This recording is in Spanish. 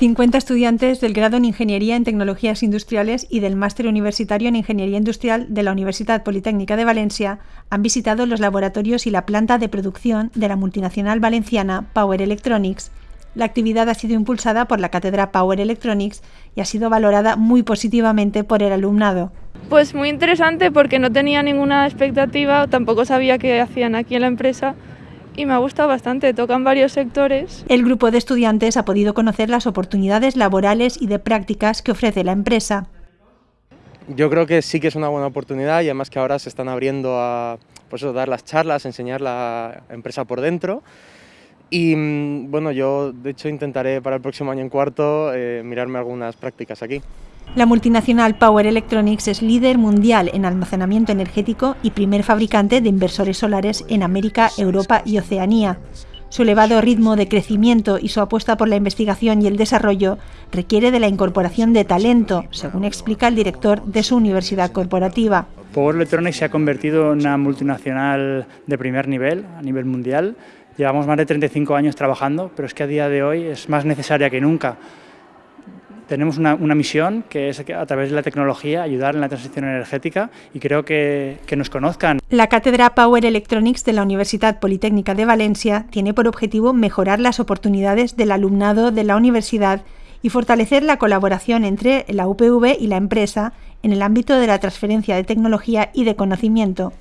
50 estudiantes del grado en Ingeniería en Tecnologías Industriales y del máster universitario en Ingeniería Industrial de la Universidad Politécnica de Valencia han visitado los laboratorios y la planta de producción de la multinacional valenciana Power Electronics. La actividad ha sido impulsada por la cátedra Power Electronics y ha sido valorada muy positivamente por el alumnado. Pues muy interesante porque no tenía ninguna expectativa, tampoco sabía qué hacían aquí en la empresa y me ha gustado bastante, tocan varios sectores. El grupo de estudiantes ha podido conocer las oportunidades laborales y de prácticas que ofrece la empresa. Yo creo que sí que es una buena oportunidad y además que ahora se están abriendo a pues dar las charlas, enseñar la empresa por dentro. Y mm, bueno, yo de hecho intentaré para el próximo año en cuarto eh, mirarme algunas prácticas aquí. La multinacional Power Electronics es líder mundial en almacenamiento energético y primer fabricante de inversores solares en América, Europa y Oceanía. Su elevado ritmo de crecimiento y su apuesta por la investigación y el desarrollo requiere de la incorporación de talento, según explica el director de su universidad corporativa. Power Electronics se ha convertido en una multinacional de primer nivel, a nivel mundial. Llevamos más de 35 años trabajando, pero es que a día de hoy es más necesaria que nunca tenemos una, misión que es a través de la tecnología ayudar en la transición energética y creo que, que nos conozcan. La cátedra Power Electronics de la Universidad Politécnica de Valencia tiene por objetivo mejorar las oportunidades del alumnado de la universidad y fortalecer la colaboración entre la UPV y la empresa en el ámbito de la transferencia de tecnología y de conocimiento.